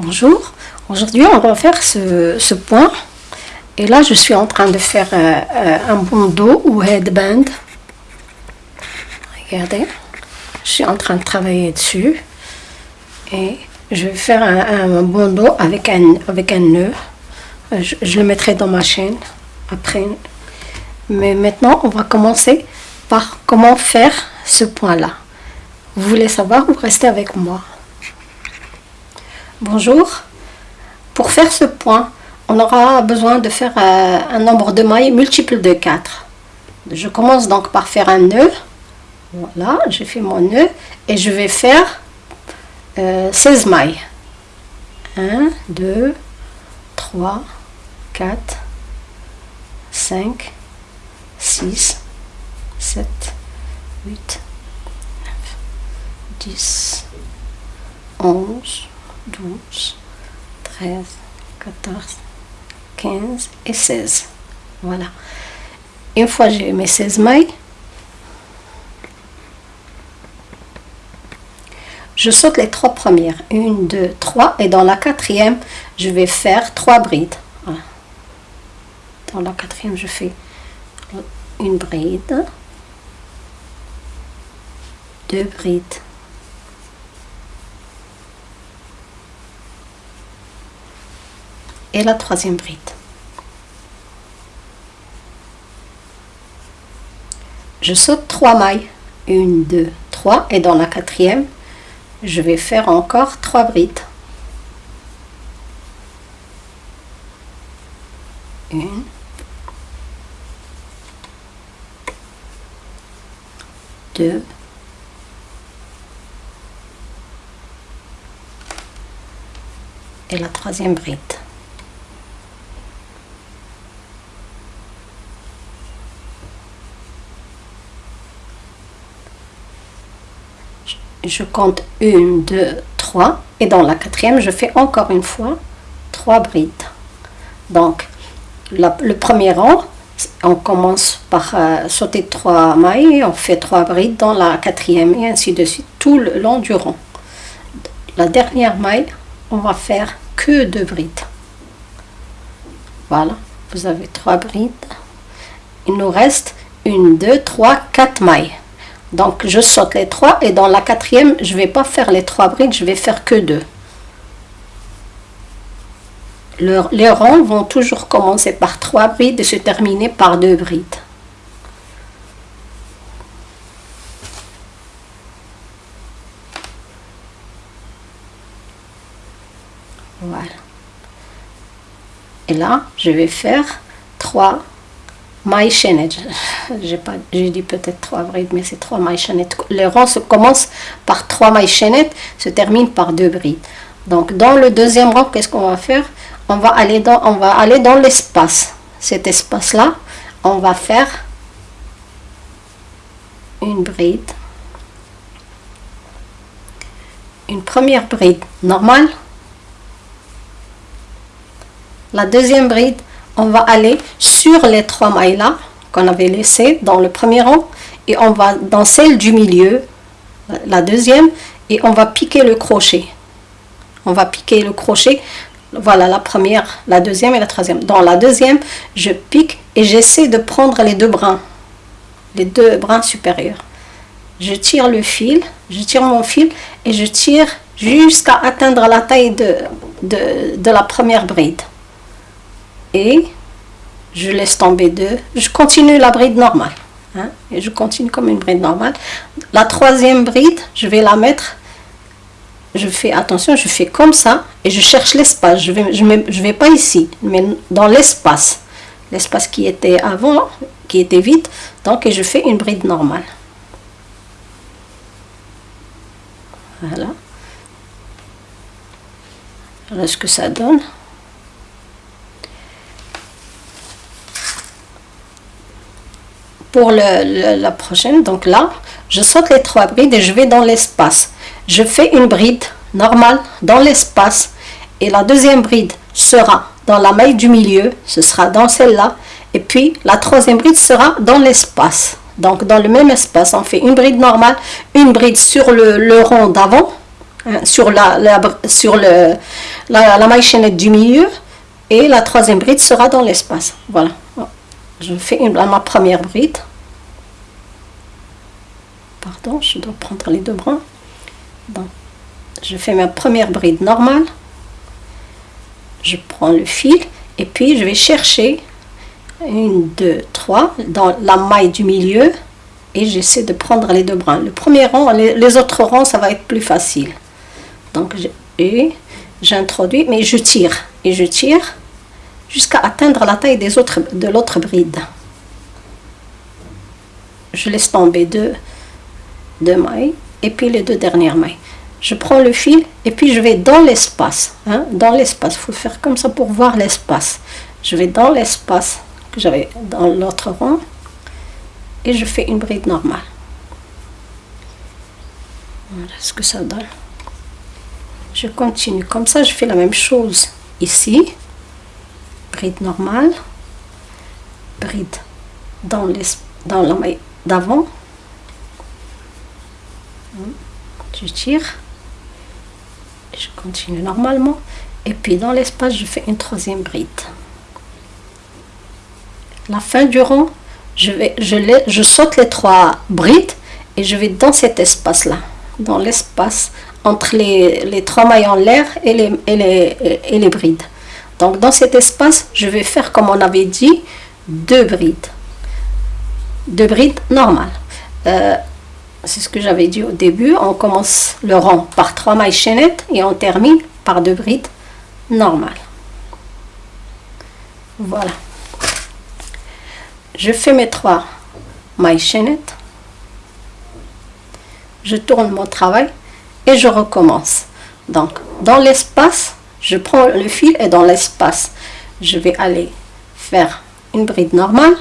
Bonjour, aujourd'hui on va faire ce, point. Et là je suis en train de faire euh, un bandeau ou headband. Regardez. Je suis en train de travailler dessus. Et je vais faire un, bandeau avec un, avec un nœud. Je, je, le mettrai dans ma chaîne après. Mais maintenant on va commencer par comment faire ce point là vous voulez savoir vous restez avec moi? Bonjour. Pour faire ce point, on aura besoin de faire euh, un nombre de mailles multiple de 4. Je commence donc par faire un nœud. Voilà, j'ai fait mon nœud et je vais faire 16 euh, mailles. 1, 2, 3, 4, 5, 6, 7, 8, 9, 10, 11, 12, 13, 14, 15 et 16. Voilà. Une fois j'ai mes 16 mailles, je saute les trois premières. Une, deux, trois. Et dans la quatrième, je vais faire trois brides. Dans la quatrième, je fais une bride, deux brides, et la troisième bride. Je saute trois mailles. Une, deux, trois. Et dans la quatrième, je vais faire encore trois brides. Une. Deux. Et la troisième bride. Je compte une, deux, trois. Et dans la quatrième, je fais encore une fois trois brides. Donc, le premier rang, on commence par euh, sauter trois mailles, on fait trois brides dans la quatrième et ainsi de suite tout le long du rang. La dernière maille, on va faire que deux brides. Voilà, vous avez trois brides. Il nous reste une, deux, trois, quatre mailles. Donc je saute les trois et dans la quatrième, je ne vais pas faire les trois brides, je vais faire que deux. les rangs vont toujours commencer par trois brides et se terminer par deux brides. Voilà. Et là, je vais faire trois chaînettes. J'ai dit peut-être trois brides, mais c'est trois mailles chaînettes. Le rang se commence par trois mailles chaînettes, se termine par deux brides. Donc dans le deuxième rang, qu'est-ce qu'on va faire? On va aller dans, on va aller dans l'espace. Cet espace-là, on va faire une bride, une première bride normale. La deuxième bride, on va aller sur les trois mailles là qu'on avait laissées dans le premier rang et on va dans celle du milieu, la deuxième, et on va piquer le crochet. On va piquer le crochet, voilà la première, la deuxième et la troisième. Dans la deuxième, je pique et j'essaie de prendre les deux brins, les deux brins supérieurs. Je tire le fil, je tire mon fil et je tire jusqu'à atteindre la taille de, de, de la première bride et je laisse tomber deux. Je continue la bride normale. Hein, et je continue comme une bride normale. La troisième bride, je vais la mettre, je fais attention, je fais comme ça et je cherche l'espace. Je vais, je, je vais pas ici, mais dans l'espace. L'espace qui était avant, qui était vide. Donc, et je fais une bride normale. Voilà. Voilà ce que ça donne. Pour la prochaine, donc là, je saute les trois brides et je vais dans l'espace. Je fais une bride normale dans l'espace et la deuxième bride sera dans la maille du milieu, ce sera dans celle-là, et puis la troisième bride sera dans l'espace. Donc dans le même espace, on fait une bride normale, une bride sur le, le rond d'avant, hein, sur, la, sur le, la, la maille chaînette du milieu et la troisième bride sera dans l'espace. Voilà. Je fais une, ma première bride. Pardon, je dois prendre les deux bras. je fais ma première bride normale. Je prends le fil et puis je vais chercher une, deux, trois dans la maille du milieu et j'essaie de prendre les deux brins. Le premier rang, les, autres rangs, ça va être plus facile. Donc, j'introduis, mais je tire et je tire jusqu'à atteindre la taille des autres, de l'autre bride. Je laisse tomber deux, deux mailles et puis les deux dernières mailles. Je prends le fil et puis je vais dans l'espace. Hein, dans l'espace, il faut faire comme ça pour voir l'espace. Je vais dans l'espace que j'avais dans l'autre rang et je fais une bride normale. Voilà ce que ça donne. Je continue comme ça, je fais la même chose ici. Bride normale, bride dans, les, dans la maille d'avant. Je tire. Et je continue normalement. Et puis dans l'espace, je fais une troisième bride. La fin du rang, je, vais, je, les, je saute les trois brides et je vais dans cet espace-là, dans l'espace entre les, les, trois mailles en l'air et les, et, les, et les brides. Donc dans cet espace, je vais faire comme on avait dit, deux brides. Deux brides normales. Euh, c'est ce que j'avais dit au début. On commence le rang par trois mailles chaînettes et on termine par deux brides normales. Voilà je fais mes trois mailles chaînettes, je tourne mon travail et je recommence. Donc, dans l'espace, je prends le fil et dans l'espace, je vais aller faire une bride normale.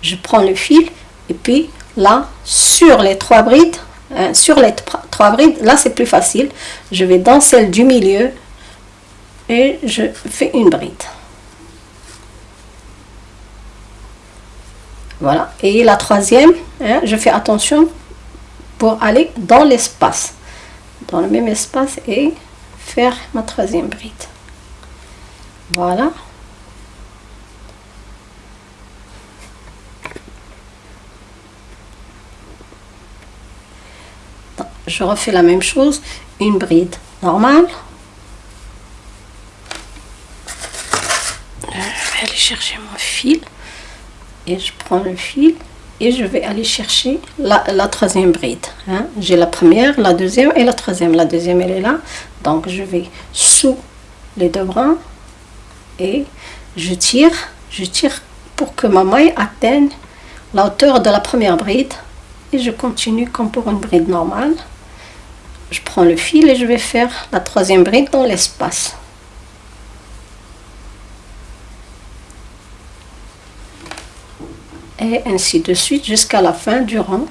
Je prends le fil et puis là, sur les trois brides, hein, sur les trois brides, là c'est plus facile. Je vais dans celle du milieu et je fais une bride. Voilà. Et la troisième, hein, je fais attention pour aller dans l'espace. Dans le même espace et faire ma troisième bride. Voilà. Je refais la même chose, une bride normale. Je vais aller chercher mon fil et je prends le fil et je vais aller chercher la, troisième bride. Hein. J'ai la première, la deuxième et la troisième. La deuxième, elle est là. Donc, je vais sous les deux brins et je tire. Je tire pour que ma maille atteigne la hauteur de la première bride. Et je continue comme pour une bride normale. Je prends le fil et je vais faire la troisième bride dans l'espace. Et ainsi de suite jusqu'à la fin du rang.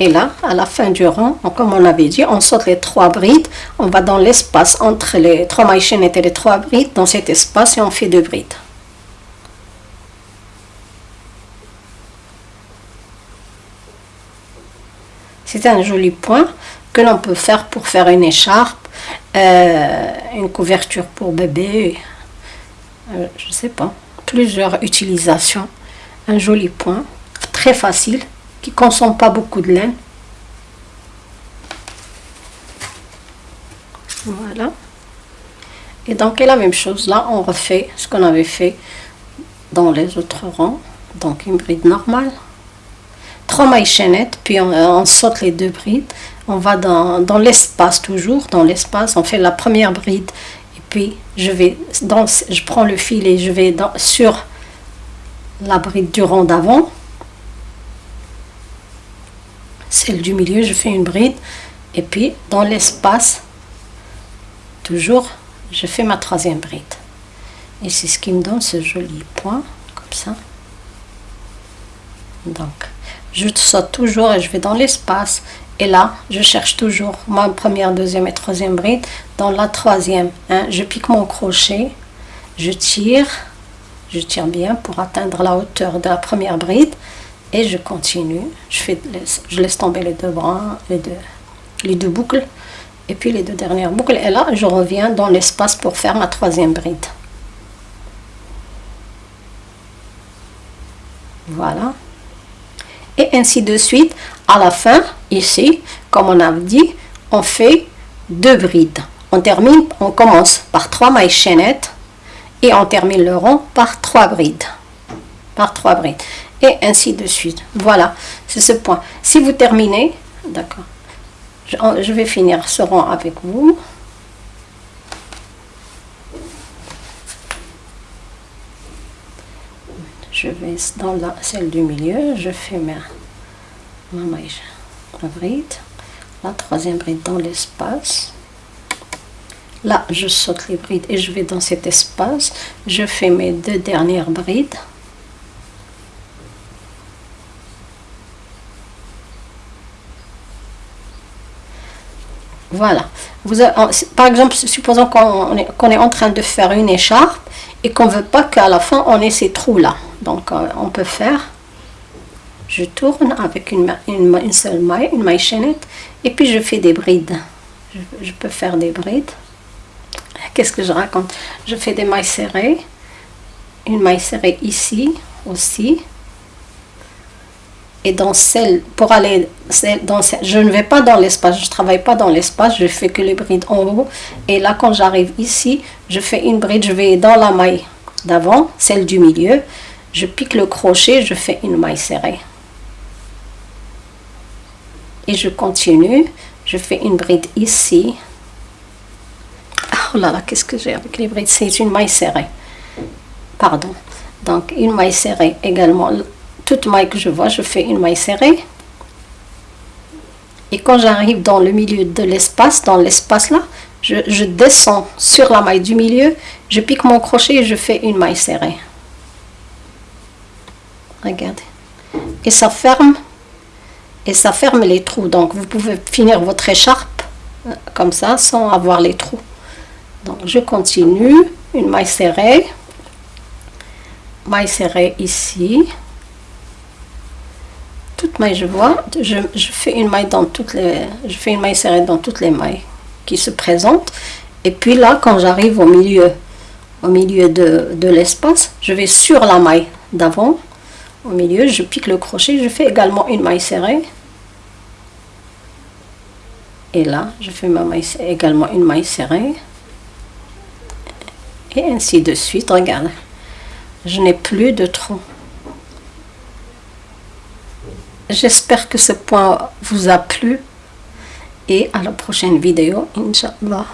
Et là, à la fin du rang, comme on avait dit, on saute les trois brides. On va dans l'espace entre les trois mailles chaînettes et les trois brides. Dans cet espace, et on fait deux brides. C'est un joli point que l'on peut faire pour faire une écharpe, euh, une couverture pour bébé, euh, je sais pas, plusieurs utilisations. Un joli point, très facile, qui consomme pas beaucoup de laine. Voilà. Et donc, la même chose, là, on refait ce qu'on avait fait dans les autres rangs. Donc, une bride normale trois mailles chaînettes, puis on, saute les deux brides. On va dans, l'espace toujours, dans l'espace, on fait la première bride, et puis je vais dans, je prends le fil et je vais dans, sur la bride du rang d'avant. Celle du milieu, je fais une bride, et puis dans l'espace, toujours, je fais ma troisième bride. Et c'est ce qui me donne ce joli point, comme ça. Donc, je saute toujours et je vais dans l'espace. Et là je cherche toujours ma première deuxième et troisième bride dans la troisième hein, je pique mon crochet je tire je tire bien pour atteindre la hauteur de la première bride et je continue. Je fais je laisse tomber les deux bras les deux les deux boucles et puis les deux dernières boucles. Et là je reviens dans l'espace pour faire ma troisième bride. Voilà et ainsi de suite à la fin ici comme on a dit on fait deux brides. On termine on commence par trois mailles chaînettes et on termine le rond par trois brides. Par trois brides. Et ainsi de suite. Voilà c'est ce point. Si vous terminez d'accord. Je, vais finir ce rond avec vous je vais dans la celle du milieu je fais ma, ma bride la troisième bride dans l'espace. Là je saute les brides et je vais dans cet espace. Je fais mes deux dernières brides Voilà. Vous par exemple, supposons qu'on est, en train de faire une écharpe et qu'on veut pas qu'à la fin on ait ces trous-là. Donc euh, on peut faire, je tourne avec une, seule maille, une maille chaînette, et puis je fais des brides. Je peux faire des brides. Qu'est-ce que je raconte? Je fais des mailles serrées, une maille serrée ici aussi, et dans celle, pour aller dans je ne vais pas dans l'espace, je travaille pas dans l'espace, je fais que les brides en haut. Et là, quand j'arrive ici, je fais une bride, je vais dans la maille d'avant, celle du milieu. Je pique le crochet, je fais une maille serrée. Et je continue, je fais une bride ici. Oh là là, qu'est-ce que j'ai avec les brides? C'est une maille serrée. Pardon. Donc, une maille serrée également toute maille que je vois, je fais une maille serrée. Et quand j'arrive dans le milieu de l'espace, dans l'espace là, je, descends sur la maille du milieu, je pique mon crochet et je fais une maille serrée. Regardez. Et ça ferme. Et ça ferme les trous. Donc vous pouvez finir votre écharpe euh, comme ça sans avoir les trous. Donc je continue. Une maille serrée. Maille serrée ici toute maille je vois je, fais une maille dans toutes les je fais une maille serrée dans toutes les mailles qui se présentent. Et puis là quand j'arrive au milieu au milieu de, de l'espace je vais sur la maille d'avant. Au milieu je pique le crochet je fais également une maille serrée. Et là je fais ma maille également une maille serrée. Et ainsi de suite regarde je n'ai plus de trou J'espère que ce point vous a plu et à la prochaine vidéo, Inch'Allah.